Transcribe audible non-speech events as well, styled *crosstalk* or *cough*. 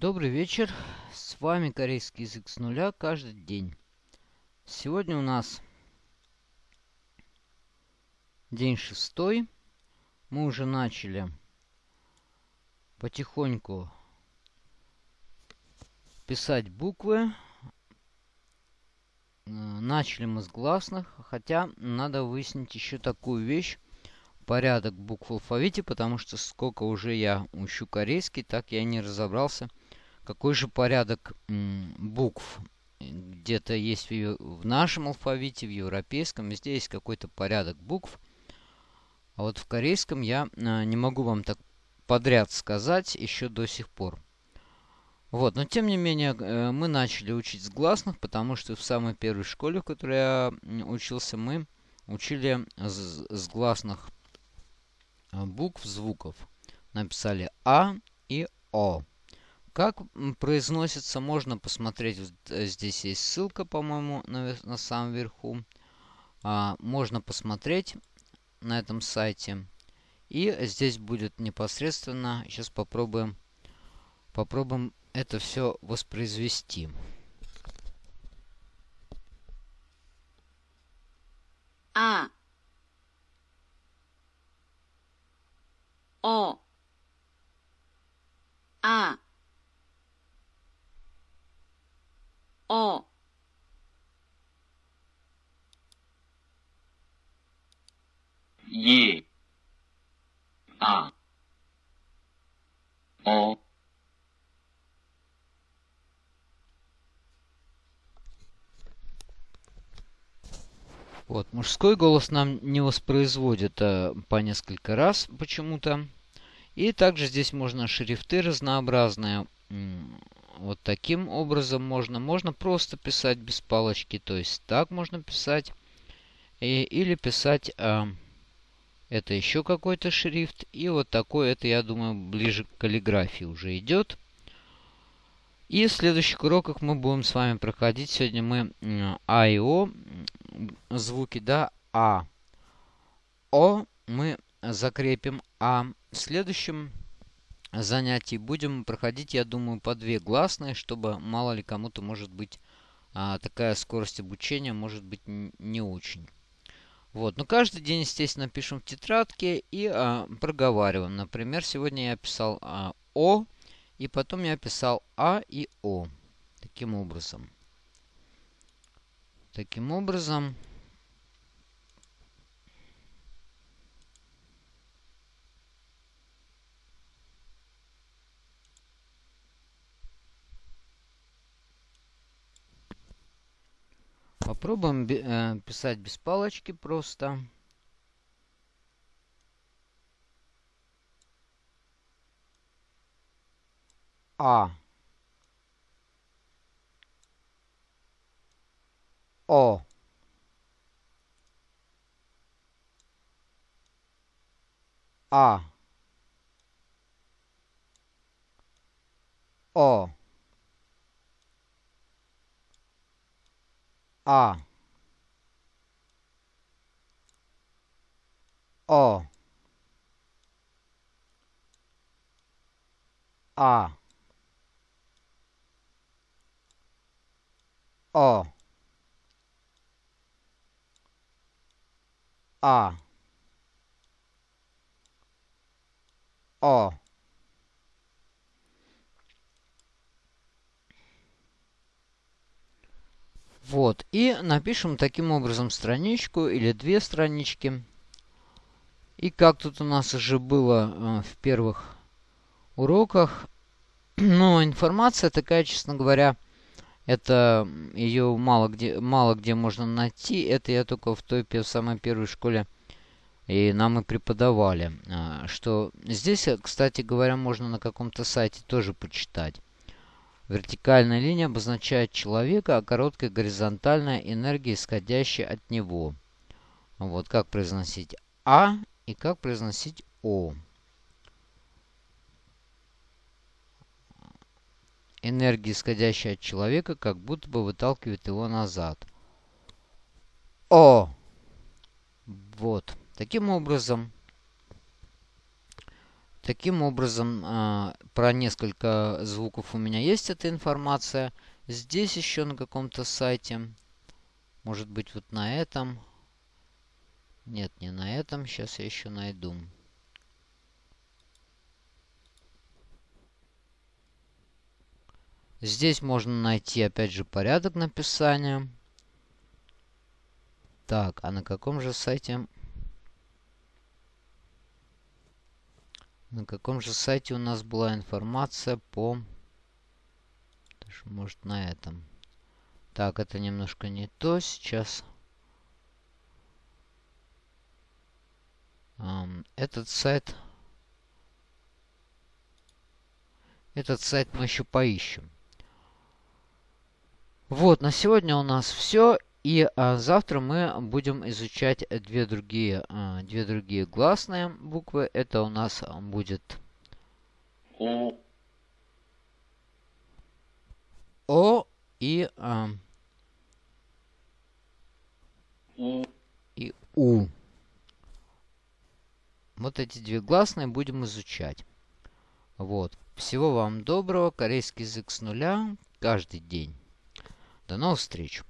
Добрый вечер, с вами корейский язык с нуля каждый день. Сегодня у нас день шестой. Мы уже начали потихоньку писать буквы. Э, начали мы с гласных, хотя надо выяснить еще такую вещь. Порядок букв в алфавите, потому что сколько уже я учу корейский, так я не разобрался, какой же порядок букв где-то есть в, нашем алфавите, в европейском, везде есть какой-то порядок букв. А вот в корейском я а, не могу вам так подряд сказать еще до сих пор. Вот, но тем не менее, э, мы начали учить с гласных, потому что в самой первой школе, в которой я учился, мы учили с гласных а, букв, звуков. Написали А и О. Как произносится, можно посмотреть. Э, здесь есть ссылка, по-моему, на, на самом верху. А, можно посмотреть на этом сайте. И здесь будет непосредственно. Сейчас попробуем, попробуем это все воспроизвести. А. О. А. о. Е. А. О. Вот, мужской голос нам не воспроизводит а, по несколько раз почему-то. И также здесь можно шрифты разнообразные вот таким образом можно. Можно просто писать без палочки. То есть так можно писать. И, или писать... А, это еще какой-то шрифт. И вот такой, это, я думаю, ближе к каллиграфии уже идет. И в следующих уроках мы будем с вами проходить. Сегодня мы А и О звуки, да, А. О мы закрепим А. В следующем занятий будем проходить, я думаю, по две гласные, чтобы мало ли кому-то может быть а, такая скорость обучения может быть не очень. Вот, но каждый день, естественно, пишем в тетрадке и а, проговариваем. Например, сегодня я писал а, О, и потом я писал А и О. Таким образом. Таким образом... Попробуем э, писать без палочки просто. А. О. А. О. А. О. А. О. А. О. Вот. И напишем таким образом страничку или две странички. И как тут у нас уже было э, в первых уроках. *clears throat* Но информация такая, честно говоря, это ее мало где, мало где можно найти. Это я только в той в самой первой школе и нам и преподавали. Э, что здесь, кстати говоря, можно на каком-то сайте тоже почитать. Вертикальная линия обозначает человека, а короткая горизонтальная энергия, исходящая от него. Вот как произносить А и как произносить О. Энергия, исходящая от человека, как будто бы выталкивает его назад. О. Вот. Таким образом, Таким образом, а, про несколько звуков у меня есть эта информация. Здесь еще на каком-то сайте. Может быть, вот на этом. Нет, не на этом. Сейчас я еще найду. Здесь можно найти, опять же, порядок написания. Так, а на каком же сайте... На каком же сайте у нас была информация по... Может, на этом. Так, это немножко не то. Сейчас... Этот сайт... Этот сайт мы еще поищем. Вот, на сегодня у нас все. И а, завтра мы будем изучать две другие, а, две другие гласные буквы. Это у нас будет О. О и, а, и У. Вот эти две гласные будем изучать. Вот. Всего вам доброго. Корейский язык с нуля каждый день. До новых встреч!